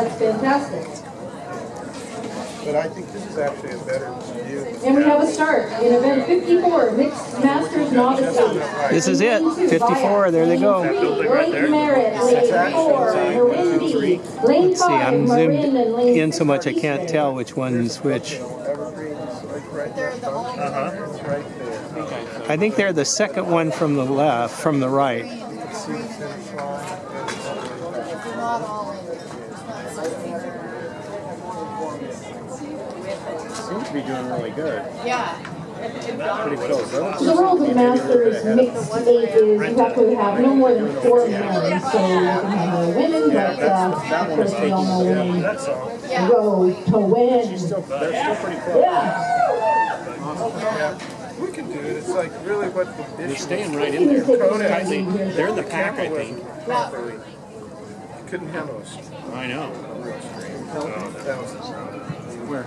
That's fantastic. But I think this is actually a better view. And we have a start in event 54, Mixed Masters Novices. This is it. 54. There they go. Lake Merritt, lane four, lane Let's see. I'm five, Marin zoomed and lane in so much I can't tell which one's which. Is like right there. Uh-huh. It's right there. I think they're the second one from the left, from the right. You can see the finish line. and it's all the way back. They're not all in. It's not Seems to be doing really good. Yeah. Pretty close. huh? So the rules of Masters mixed eight is you have to have no more than four men, so you can have more women, but uh, of course we all know women That's all. go to win. Still, they're still pretty close. Yeah. Yeah. We can do it. It's like really what the They're issue staying right in there. Kodak. I think they're in the pack, I think. Properly. Couldn't handle us. I know. real stream. That was Where?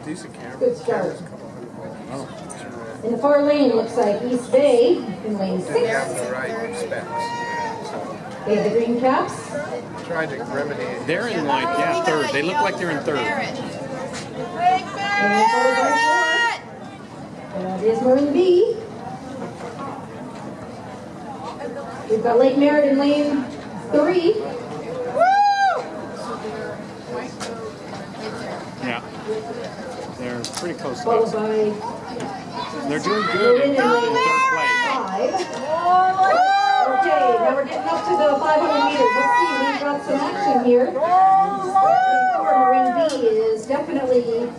A decent camera. Good start. Camera's a couple hundred bucks. Oh, in the far lane looks like East Bay in lane And they have six. the right specs. They have the green caps. tried to remedy it. They're in like, yeah, third. They look like they're in third. Barrett. And then followed. That is Marin B. We've got Lake Merritt in lane three. They're pretty close to Followed us. by They're doing good in Marin in third, in third place. Okay, now we're getting up to the 500 meters. Let's see, we've got some action here. Lane four, Marin B is definitely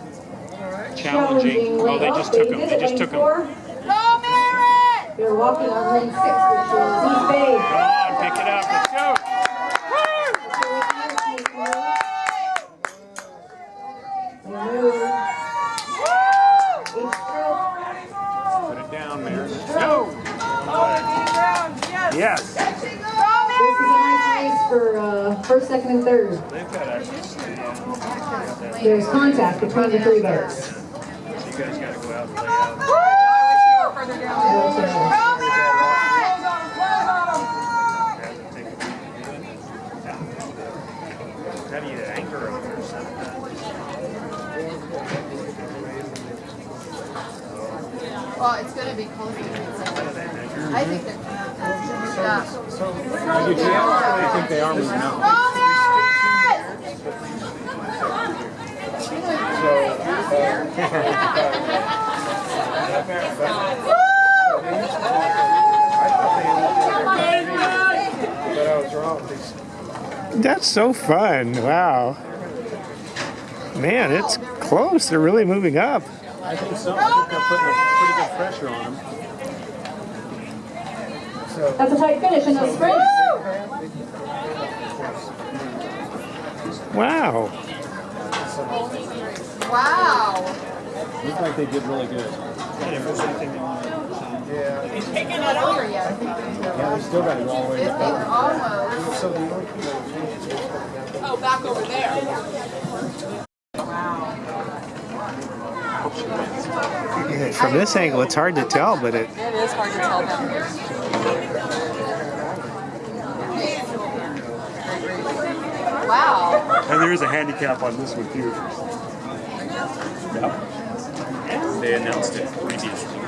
Challenging. challenging Oh, they just took them. They just took them. four. Go, Barrett! They're walking on lane six, which is East Bay. Come on, pick it up. Let's go. Put it down, Mayor. Let's go. Yes. This is a nice race for uh, first, second, and third. There's contact between the three boats. You guys gotta go out and lay out. How do you anchor over there? Well, it's gonna be closer. I think they're. Yeah. I do too. I think they are moving out. Go, Barrett! But I was wrong. They oh, That's so fun. Wow. Man, it's close. They're really moving up. I think so. I think they're putting a pretty good pressure on them. That's a tight finish in the sprint. Wow. Wow. Looks like they did really good. Yeah. They're not over yet. Yeah, they still got to go all the way They to they. So the only thing that changed was Oh, back over there. From this angle, it's hard to tell, but it. It is hard to tell them. Wow. And there is a handicap on this one too. Yep. They announced it previously.